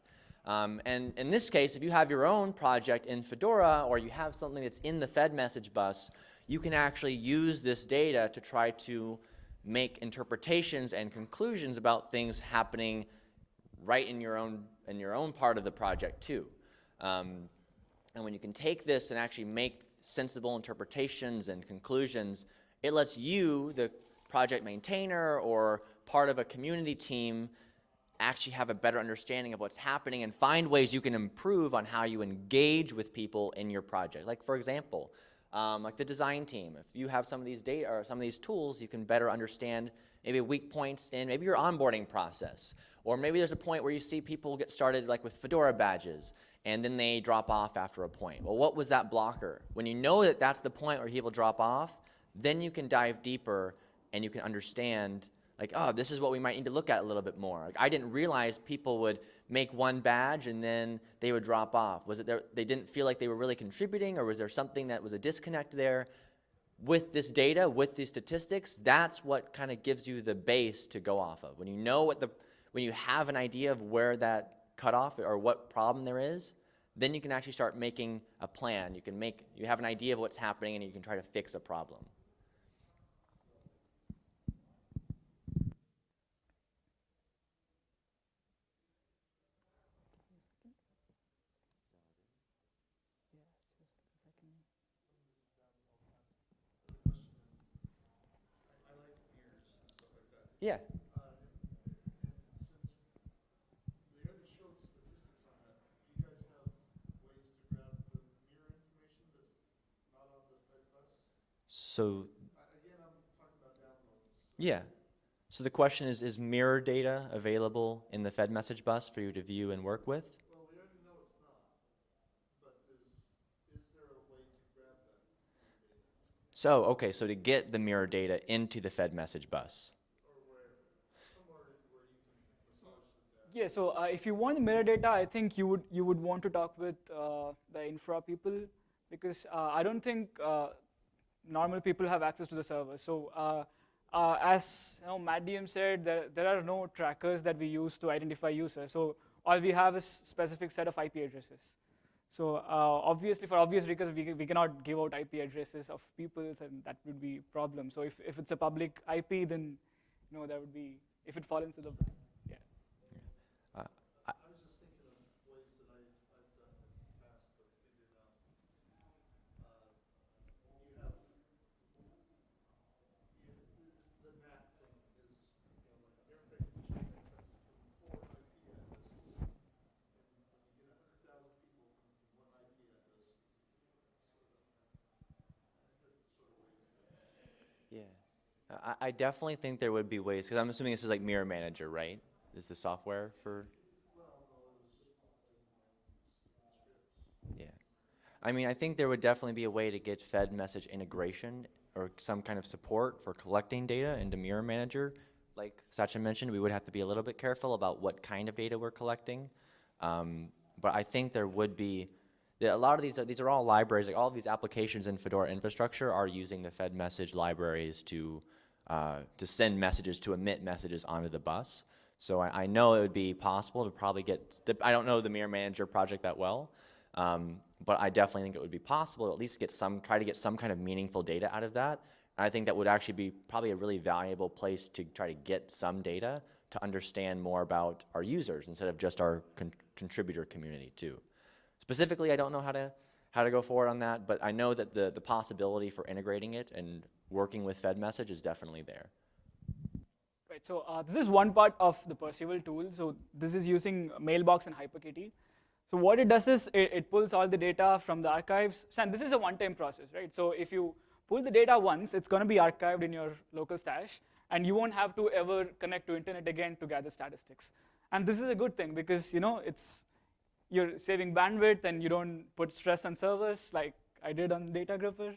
Um, and in this case, if you have your own project in Fedora or you have something that's in the Fed message bus, you can actually use this data to try to make interpretations and conclusions about things happening right in your own, in your own part of the project too. Um, and when you can take this and actually make sensible interpretations and conclusions, it lets you, the project maintainer or part of a community team, actually have a better understanding of what's happening and find ways you can improve on how you engage with people in your project. Like for example, um, like the design team. If you have some of these data or some of these tools, you can better understand maybe weak points in maybe your onboarding process. Or maybe there's a point where you see people get started like with Fedora badges and then they drop off after a point. Well, what was that blocker? When you know that that's the point where people drop off, then you can dive deeper and you can understand like, oh, this is what we might need to look at a little bit more. Like, I didn't realize people would make one badge and then they would drop off. Was it they didn't feel like they were really contributing or was there something that was a disconnect there? With this data, with these statistics, that's what kind of gives you the base to go off of. When you know what the, when you have an idea of where that cutoff or what problem there is, then you can actually start making a plan. You can make, you have an idea of what's happening and you can try to fix a problem. Yeah. So, yeah. So the question is, is mirror data available in the Fed message bus for you to view and work with? Well, we already know it's not, but is, is there a way to grab that? So, okay, so to get the mirror data into the Fed message bus. Yeah, so uh, if you want the mirror data, I think you would you would want to talk with uh, the infra people because uh, I don't think uh, normal people have access to the server. So uh, uh, as you know, Matt DM said, there, there are no trackers that we use to identify users. So all we have is specific set of IP addresses. So obviously, for obvious reasons, we, we cannot give out IP addresses of people, and that would be a problem. So if, if it's a public IP, then you know, that would be, if it falls into the I, definitely think there would be ways, because I'm assuming this is like Mirror Manager, right? Is the software for? Yeah. I mean, I think there would definitely be a way to get Fed message integration or some kind of support for collecting data into Mirror Manager. Like Sachin mentioned, we would have to be a little bit careful about what kind of data we're collecting. Um, but I think there would be a lot of these are, these are all libraries, like all of these applications in Fedora infrastructure are using the Fed message libraries to uh, to send messages, to emit messages onto the bus. So I, I, know it would be possible to probably get, I don't know the Mirror Manager project that well, um, but I definitely think it would be possible to at least get some, try to get some kind of meaningful data out of that. And I think that would actually be probably a really valuable place to try to get some data to understand more about our users instead of just our con contributor community too. Specifically, I don't know how to, how to go forward on that, but I know that the, the possibility for integrating it and working with Fed message is definitely there. Right, so uh, this is one part of the Perceval tool. So this is using Mailbox and HyperKitty. So what it does is it, it pulls all the data from the archives. And this is a one-time process, right? So if you pull the data once, it's going to be archived in your local stash, and you won't have to ever connect to internet again to gather statistics. And this is a good thing because you know it's you're saving bandwidth and you don't put stress on servers like I did on Data Grepper.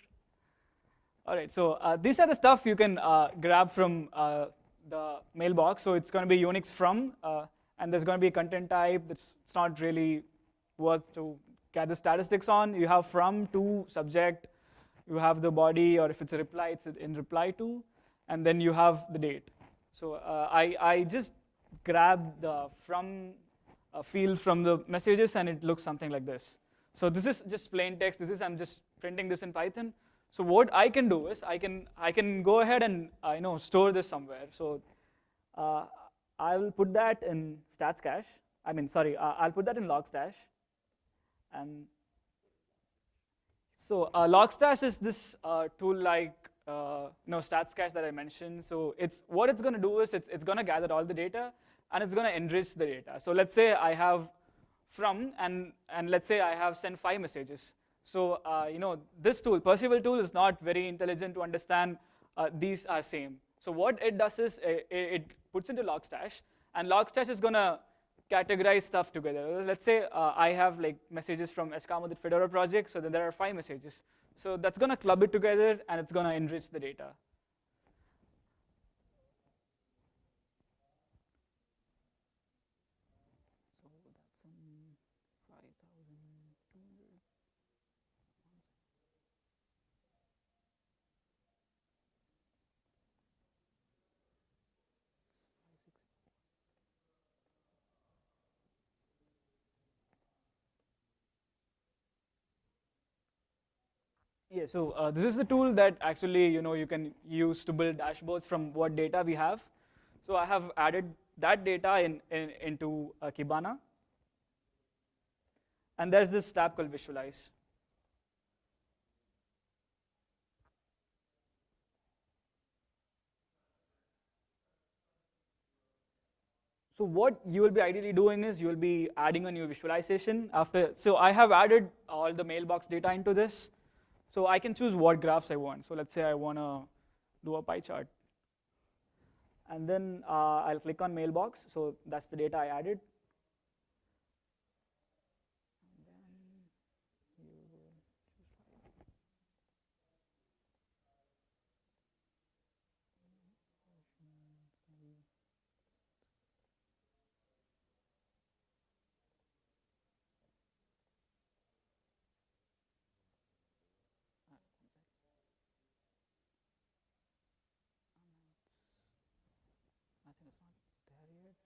All right, so uh, these are the stuff you can uh, grab from uh, the mailbox. So it's going to be Unix from uh, and there's going to be a content type that's it's not really worth to gather statistics on. You have from to subject, you have the body, or if it's a reply, it's in reply to, and then you have the date. So uh, I, I just grabbed the from uh, field from the messages, and it looks something like this. So this is just plain text. This is I'm just printing this in Python. So what I can do is I can I can go ahead and uh, you know store this somewhere. So uh, I'll put that in stats cache. I mean, sorry, uh, I'll put that in logstash. And so uh, logstash is this uh, tool like uh, you know stats cache that I mentioned. So it's what it's going to do is it's, it's going to gather all the data and it's going to enrich the data. So let's say I have from and and let's say I have sent five messages. So uh, you know this tool, Perceval tool, is not very intelligent to understand uh, these are same. So what it does is it, it puts into Logstash, and Logstash is gonna categorize stuff together. Let's say uh, I have like messages from skamath, the Fedora project, so then there are five messages. So that's gonna club it together, and it's gonna enrich the data. Yeah, so uh, this is the tool that actually you know you can use to build dashboards from what data we have. So I have added that data in, in into uh, Kibana, and there's this tab called Visualize. So what you will be ideally doing is you will be adding a new visualization after. So I have added all the mailbox data into this. So I can choose what graphs I want. So let's say I want to do a pie chart. And then uh, I'll click on mailbox. So that's the data I added. I think it's not there yet.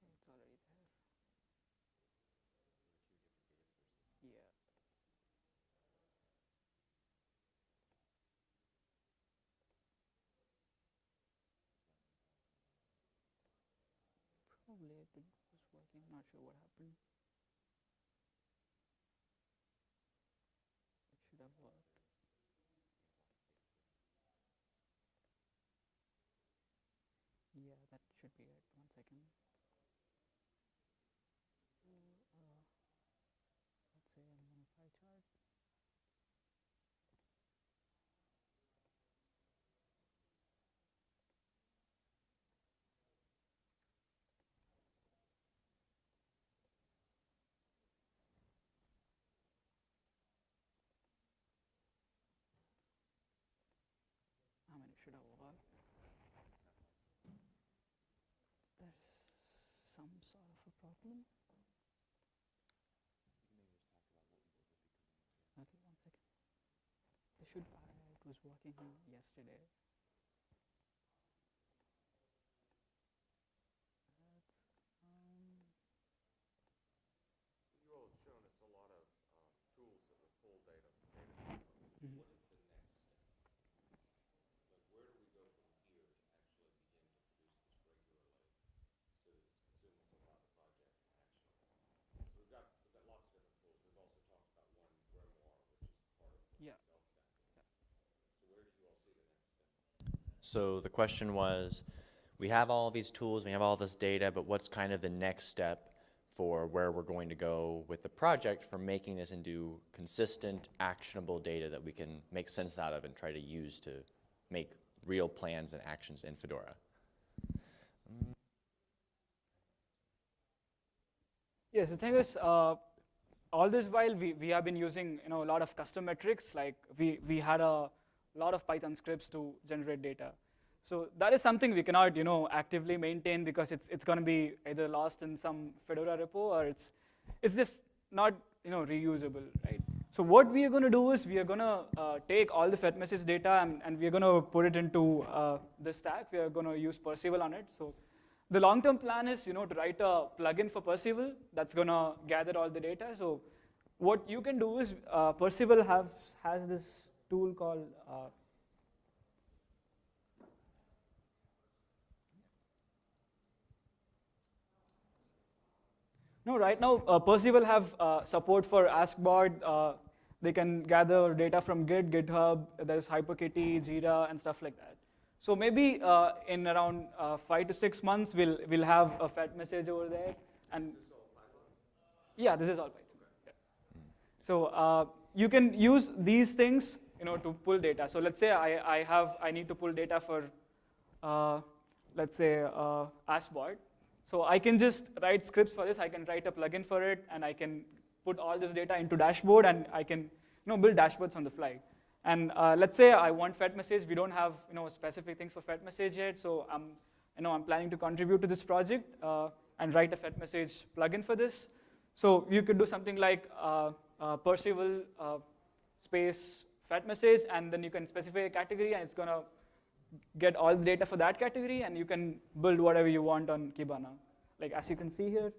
Okay, it's already there. Yeah. Probably it was working. Not sure what happened. It should have worked. Yeah, that should be it. One second. So, uh, let's say I'm on a pie chart. I mean, it should have worked. There's some sort of a problem. Okay, one second. They should. Uh, it was working yesterday. That's, um, You all have shown us a lot of uh, tools that will pull data from data. mhm. Yeah. So the question was, we have all these tools, we have all this data, but what's kind of the next step for where we're going to go with the project for making this into consistent, actionable data that we can make sense out of and try to use to make real plans and actions in Fedora. Yes, the thing is, uh, all this while we, we have been using you know a lot of custom metrics. Like we we had a lot of Python scripts to generate data. So that is something we cannot you know actively maintain because it's it's going to be either lost in some Fedora repo or it's it's just not you know reusable, right? So what we are going to do is we are going to uh, take all the fed message data and, and we are going to put it into uh, this stack. We are going to use Perceval on it. So the long-term plan is, you know, to write a plugin for Perceval that's going to gather all the data. So what you can do is uh, Perceval has this tool called uh, No, right now uh, Perceval have uh, support for AskBot. Uh, they can gather data from Git, GitHub. There's HyperKitty, Jira, and stuff like that. So maybe uh, in around uh, five to six months, we'll we'll have a FedMessage over there. And yeah, this is all Python. Yeah. So uh, you can use these things, you know, to pull data. So let's say I, I have I need to pull data for, let's say uh, AskBot. So I can just write scripts for this. I can write a plugin for it, and I can put all this data into dashboard, and I can you know, build dashboards on the fly. And uh, let's say I want Fed message. We don't have you know, specific things for Fed message yet, so I'm, you know, I'm planning to contribute to this project uh, and write a Fed message plugin for this. So you could do something like uh, uh Perceval uh, space Fed message, and then you can specify a category, and it's going to get all the data for that category, and you can build whatever you want on Kibana. Like as you can see here,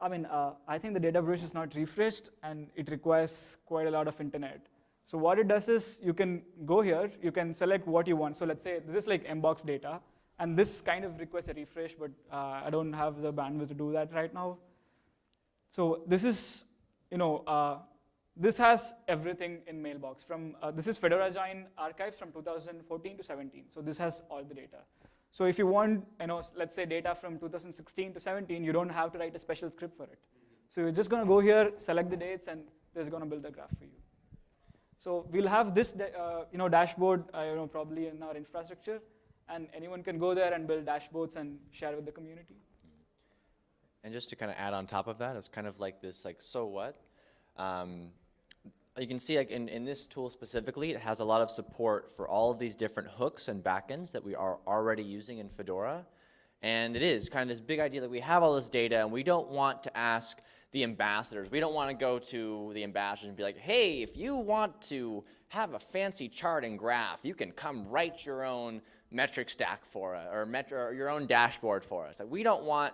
I mean, uh, I think the data bridge is not refreshed, and it requires quite a lot of internet. So what it does is you can go here, you can select what you want. So let's say this is like mbox data, and this kind of requests a refresh, but uh, I don't have the bandwidth to do that right now. So this is, you know, uh, this has everything in Mailbox. From uh, This is Fedora Join archives from 2014 to 17. So this has all the data. So if you want, you know, let's say data from 2016 to 17, you don't have to write a special script for it. So you're just going to go here, select the dates, and there's going to build a graph for you. So we'll have this, uh, you know, dashboard, uh, you know, probably in our infrastructure, and anyone can go there and build dashboards and share with the community. And just to kind of add on top of that, it's kind of like this, like, so what? Um, you can see like in, in this tool specifically, it has a lot of support for all of these different hooks and backends that we are already using in Fedora. And it is kind of this big idea that we have all this data and we don't want to ask the ambassadors. We don't want to go to the ambassadors and be like, hey, if you want to have a fancy chart and graph, you can come write your own metric stack for us or, or your own dashboard for us. Like, we don't want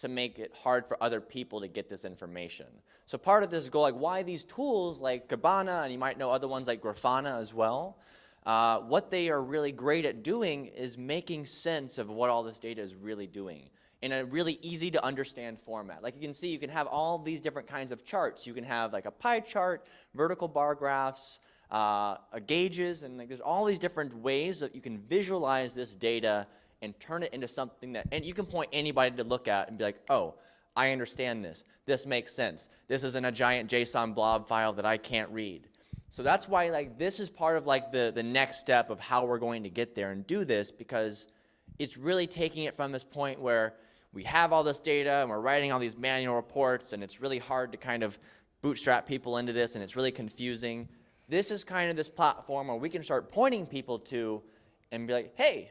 to make it hard for other people to get this information. So part of this goal, like why these tools like Kibana, and you might know other ones like Grafana as well, uh, what they are really great at doing is making sense of what all this data is really doing in a really easy to understand format. Like you can see, you can have all these different kinds of charts. You can have like a pie chart, vertical bar graphs, uh, gauges, and like there's all these different ways that you can visualize this data and turn it into something that, and you can point anybody to look at and be like, oh, I understand this. This makes sense. This isn't a giant JSON blob file that I can't read. So that's why like this is part of like the, the next step of how we're going to get there and do this because it's really taking it from this point where we have all this data and we're writing all these manual reports and it's really hard to kind of bootstrap people into this and it's really confusing. This is kind of this platform where we can start pointing people to and be like, hey,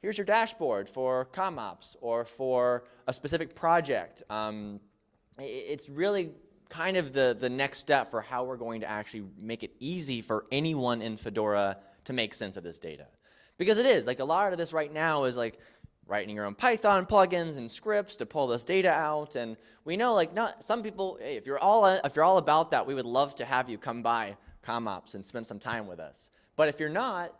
here's your dashboard for CommOps or for a specific project. Um, it's really kind of the, the next step for how we're going to actually make it easy for anyone in Fedora to make sense of this data. Because it is, like a lot of this right now is like writing your own Python plugins and scripts to pull this data out. And we know like not some people, hey, if you're all if you're all about that, we would love to have you come by CommOps and spend some time with us. But if you're not,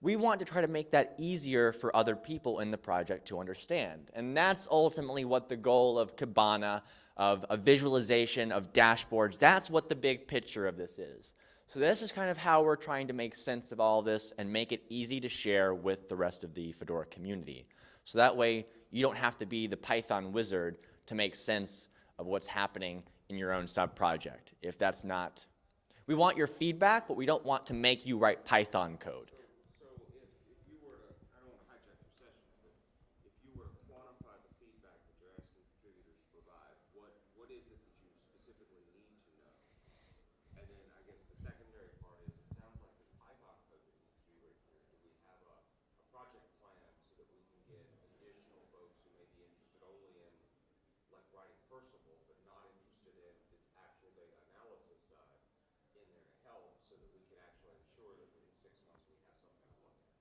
we want to try to make that easier for other people in the project to understand. And that's ultimately what the goal of Kibana, of a visualization, of dashboards, that's what the big picture of this is. So this is kind of how we're trying to make sense of all this and make it easy to share with the rest of the Fedora community. So that way you don't have to be the Python wizard to make sense of what's happening in your own sub-project. If that's not we want your feedback, but we don't want to make you write Python code. So if, if you were to, I don't want to hijack your session, but if you were to quantify the feedback that you're asking contributors to provide, what, what is it that you specifically need to know? And then I guess the secondary part is, it sounds like there's Python code that needs to be written here. Do we have a, a project plan so that we can get additional folks who may be interested only in like writing Perceval, but not interested in the actual data analysis side in there to help so that we can actually ensure that within six months we have something to look at?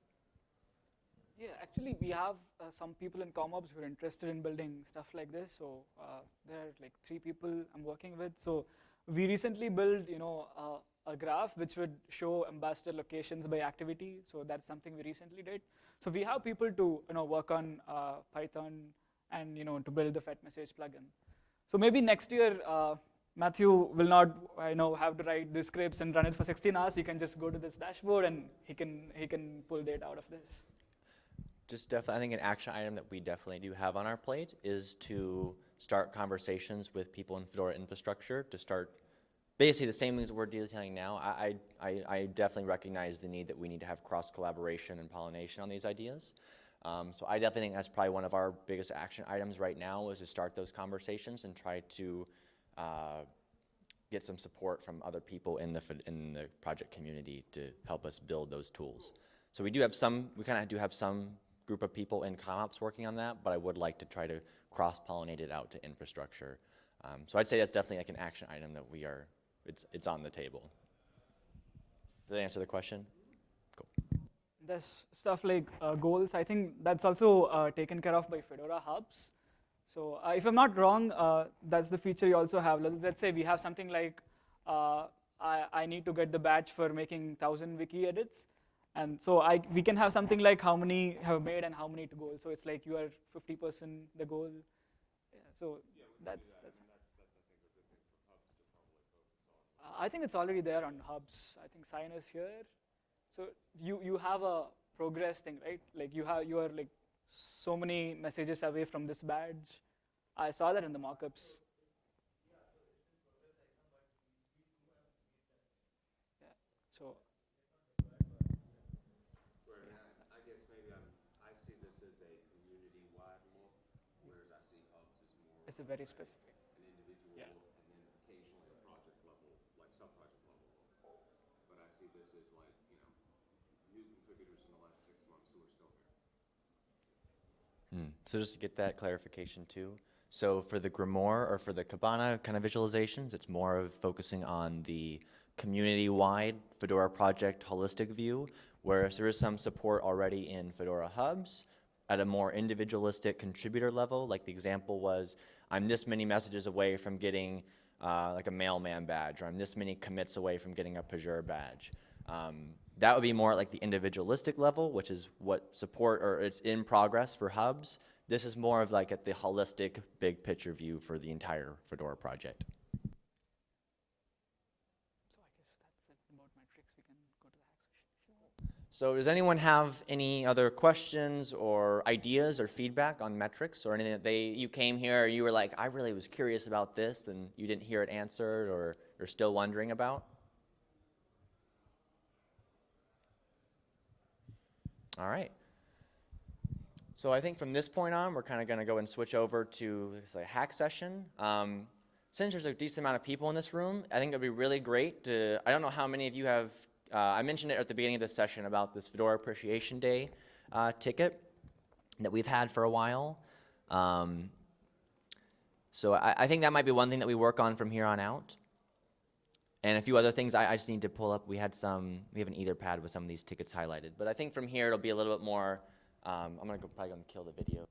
Yeah, actually, we have uh, some people in CommOps who are interested in building stuff like this. So uh, there are like three people I'm working with. So we recently built, you know, uh, a graph which would show ambassador locations by activity. So that's something we recently did. So we have people to, you know, work on uh, Python and, you know, to build the FedMessage plugin. So maybe next year, uh, Matthew will not, I know, have to write the scripts and run it for 16 hours. He can just go to this dashboard and he can he can pull data out of this. Just definitely, I think an action item that we definitely do have on our plate is to start conversations with people in Fedora infrastructure to start basically the same things that we're detailing now. I, I, I- definitely recognize the need that we need to have cross collaboration and pollination on these ideas. Um, so I definitely think that's probably one of our biggest action items right now is to start those conversations and try to uh, get some support from other people in the in the project community to help us build those tools. So we do have some, we kind of do have some group of people in CommOps working on that, but I would like to try to cross-pollinate it out to infrastructure. Um, so I'd say that's definitely like an action item that we are, it's, it's on the table. Did that answer the question? Cool. There's stuff like uh, goals. I think that's also uh, taken care of by Fedora Hubs. So uh, if I'm not wrong, uh, that's the feature you also have. Let- Let's say we have something like uh, I, I need to get the badge for making 1,000 wiki edits. And so I, we can have something like how many have made and how many to goal. So it's like you are 50% the goal. Yeah, so that's, that's, Uh, I think it's already there on hubs. I think sign is here. So you, you have a progress thing, right? Like you have you are like so many messages away from this badge. I saw that in the mockups. Yeah. So Where, I, I guess maybe I'm, I see this as a community-wide look, whereas I see hubs as more it's a very specific. an individual Yeah. and then occasionally a project level, like sub-project level. But I see this as like, you know, new contributors in the last six months who are still here. Hmm. So just to get that clarification too. So for the Grimoire or for the Kibana kind of visualizations, it's more of focusing on the community-wide Fedora project holistic view, whereas there is some support already in Fedora hubs at a more individualistic contributor level. Like the example was, I'm this many messages away from getting uh, like a mailman badge, or I'm this many commits away from getting a Pagure badge. Um, that would be more at like the individualistic level, which is what support or it's in progress for hubs. This is more of like at the holistic, big picture view for the entire Fedora project. So I guess that's it about metrics. We can go to the hack session. if you want. So does anyone have any other questions or ideas or feedback on metrics or anything that they, you came here, you were like, I really was curious about this, and you didn't hear it answered or you're still wondering about? All right. So I think from this point on, we're kind of going to go and switch over to a hack session. Um, since there's a decent amount of people in this room, I think it'd be really great to, I don't know how many of you have, uh, I mentioned it at the beginning of this session about this Fedora Appreciation Day uh, ticket that we've had for a while. Um, so I, I think that might be one thing that we work on from here on out. And a few other things I, I just need to pull up. We had some, we have an Etherpad with some of these tickets highlighted. But I think from here it'll be a little bit more, um, I'm gonna go, probably gonna kill the video.